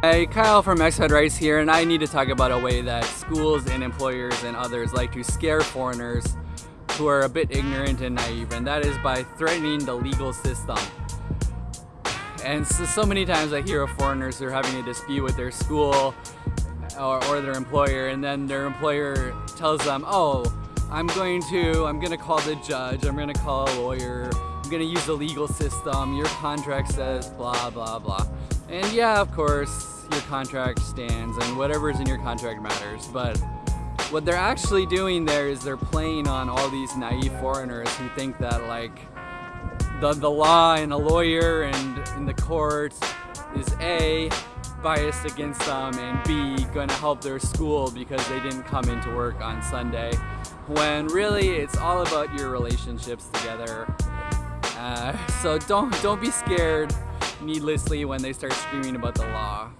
Hey, Kyle from Expat Rights here, and I need to talk about a way that schools and employers and others like to scare foreigners who are a bit ignorant and naive, and that is by threatening the legal system. And so, so many times I hear of foreigners who are having a dispute with their school or, or their employer, and then their employer tells them, oh, I'm going to, I'm going to call the judge, I'm going to call a lawyer, I'm going to use the legal system, your contract says blah, blah, blah. Yeah, of course, your contract stands and whatever's in your contract matters, but what they're actually doing there is they're playing on all these naive foreigners who think that like the, the law and a lawyer and in the court is A, biased against them and B, gonna help their school because they didn't come into work on Sunday. When really it's all about your relationships together. Uh, so don't, don't be scared needlessly when they start screaming about the law.